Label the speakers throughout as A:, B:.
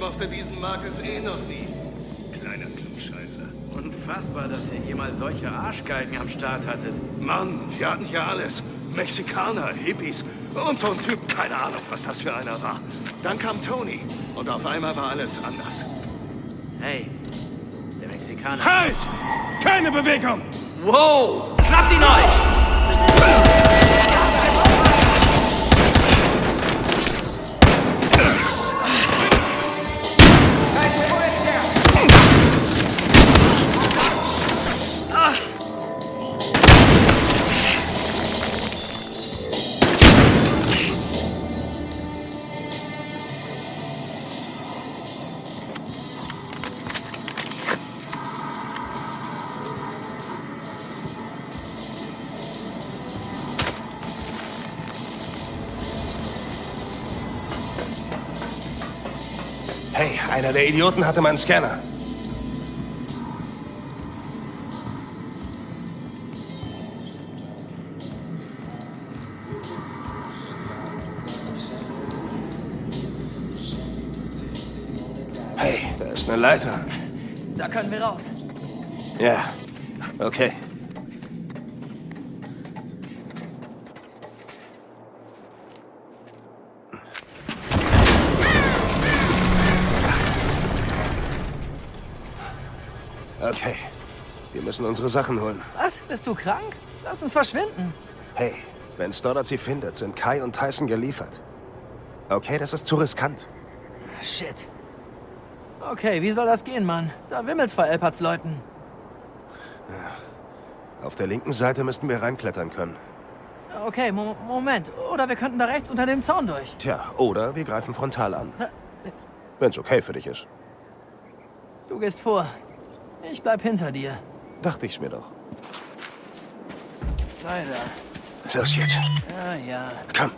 A: Ich mochte diesen Marcus eh noch nie. Kleiner Klugscheißer.
B: Unfassbar, dass ihr jemals solche Arschgeigen am Start hattet.
A: Mann, wir hatten hier alles. Mexikaner, Hippies und so ein Typ, keine Ahnung, was das für einer war. Dann kam Tony und auf einmal war alles anders.
B: Hey, der Mexikaner.
A: Halt! Keine Bewegung!
B: Wow! Schnappt ihn euch!
C: Einer der Idioten hatte meinen Scanner. Hey, da ist eine Leiter.
D: Da können wir raus.
C: Ja, okay. Okay, wir müssen unsere Sachen holen.
D: Was? Bist du krank? Lass uns verschwinden.
C: Hey, wenn Stoddard sie findet, sind Kai und Tyson geliefert. Okay, das ist zu riskant.
D: Shit. Okay, wie soll das gehen, Mann? Da wimmelt's vor Elparts Leuten.
C: Auf der linken Seite müssten wir reinklettern können.
D: Okay, Mo Moment. Oder wir könnten da rechts unter dem Zaun durch.
C: Tja, oder wir greifen frontal an. Wenn's okay für dich ist.
D: Du gehst vor. Ich bleib hinter dir.
C: Dachte ich's mir doch.
D: Leider.
C: Los jetzt.
D: Ja, ja.
C: Komm.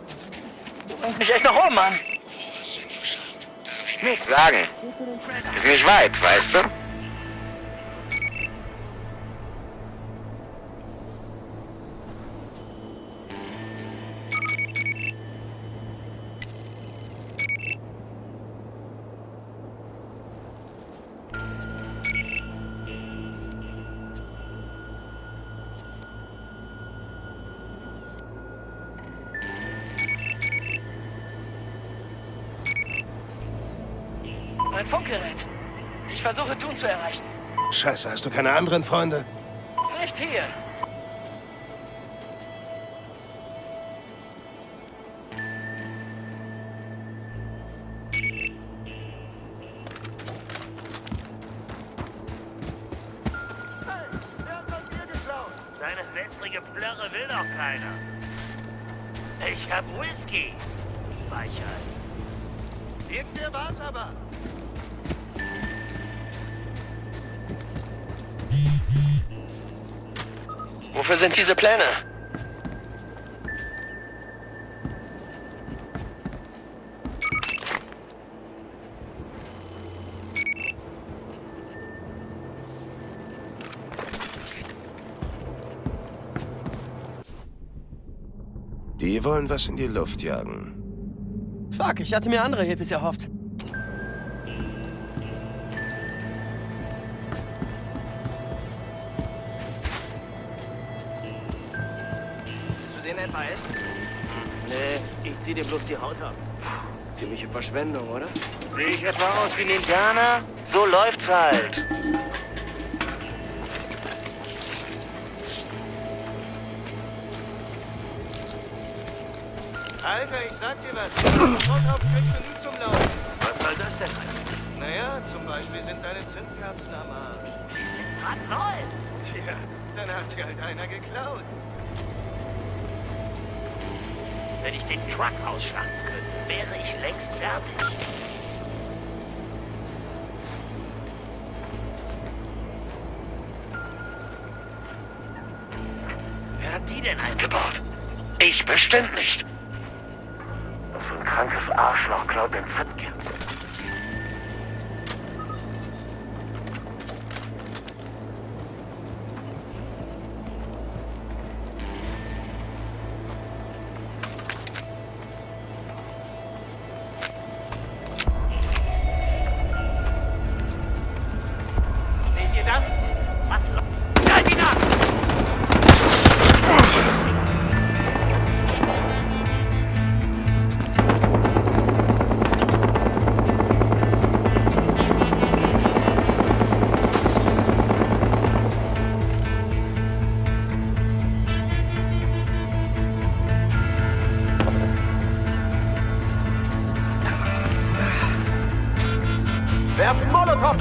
D: Du bringst mich echt nach oben, Mann.
E: Nicht sagen. Ist nicht weit, weißt du?
D: Mein Funkgerät. Ich versuche Dun zu erreichen.
C: Scheiße, hast du keine anderen Freunde?
D: Nicht hier.
E: Deine wässrige Plörre will doch keiner. Ich hab Whisky. Weichheit.
A: Irgendwer war's aber.
D: Wofür sind diese Pläne?
C: Die wollen was in die Luft jagen.
D: Fuck, ich hatte mir andere Hippies erhofft.
B: Ich zieh dir bloß die Haut ab. Puh, ziemliche Verschwendung, oder?
E: Sehe ich etwa aus wie ein Indianer? So läuft's halt.
A: Alter, ich sag dir was. Sofort kriegst du nie zum Laufen.
E: Was soll das denn?
A: Naja, zum Beispiel sind deine Zündkerzen am Arsch.
E: Die sind brandneu.
A: Tja, dann hat sie halt einer geklaut.
E: Wenn ich den Truck ausschlachten könnte, wäre ich längst fertig. Wer hat die denn eingebaut? Ich bestimmt nicht. So ein krankes Arschloch klaut den Zündkerzen.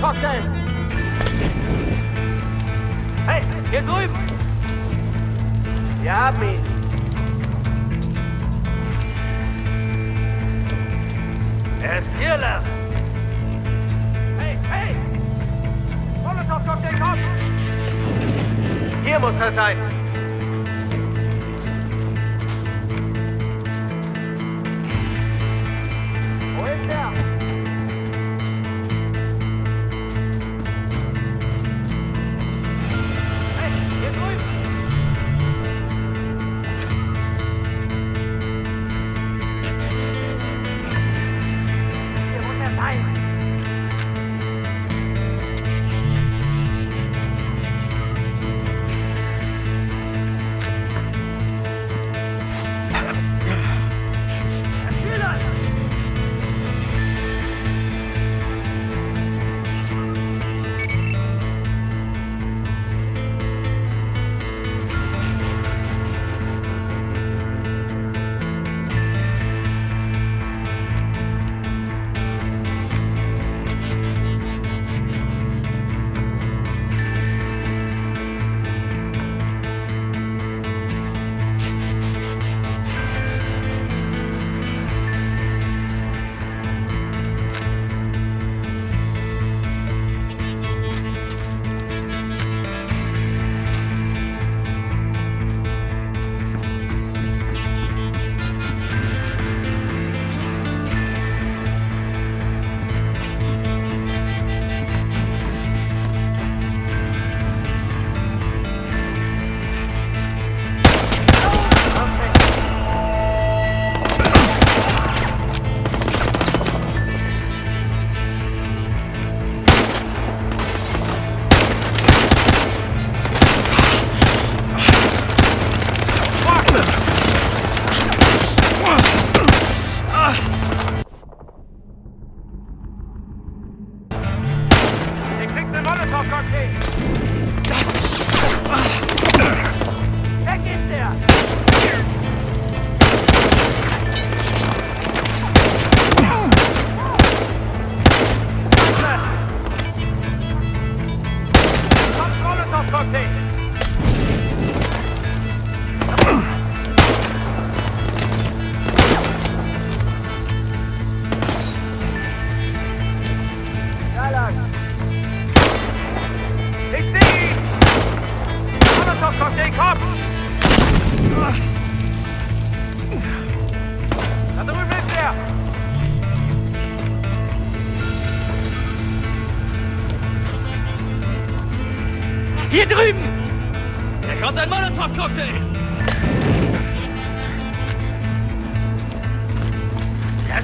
D: Cocktail! Hey, hier drüben! Wir haben ihn! Er ist hier, fearless! Hey, hey! Molotow-Cocktail, komm! Hier muss er sein!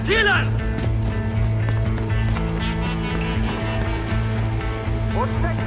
D: zielen! Und!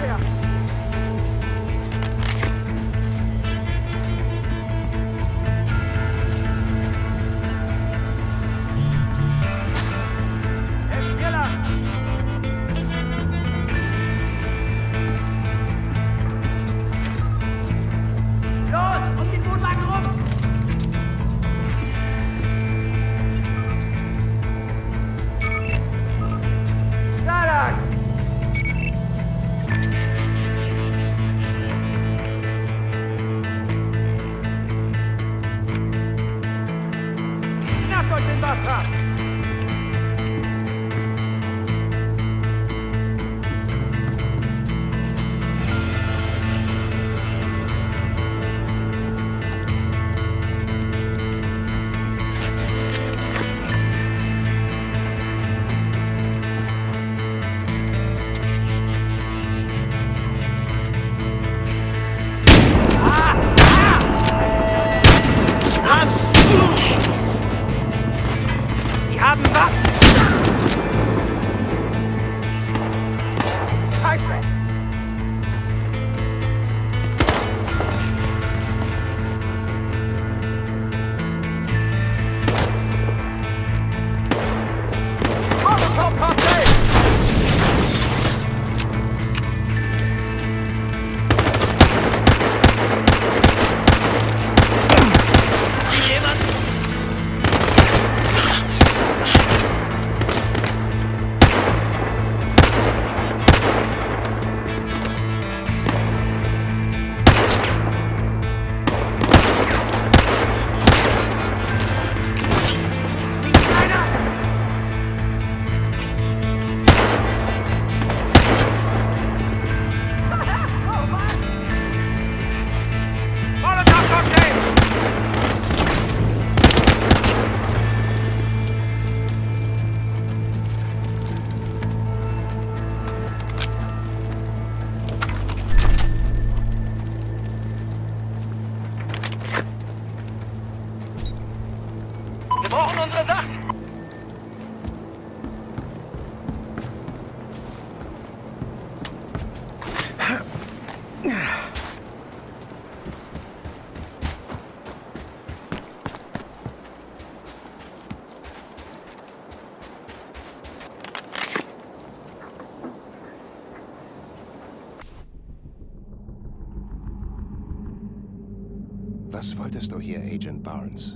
C: Was wolltest du hier, Agent Barnes?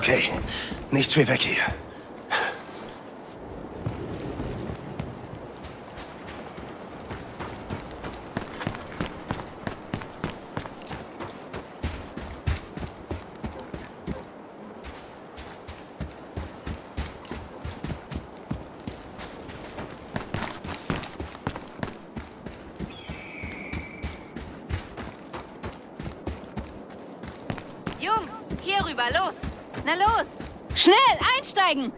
C: Okay, nichts wie weg hier.
F: Jungs, hier rüber, los! Na los! Schnell, einsteigen!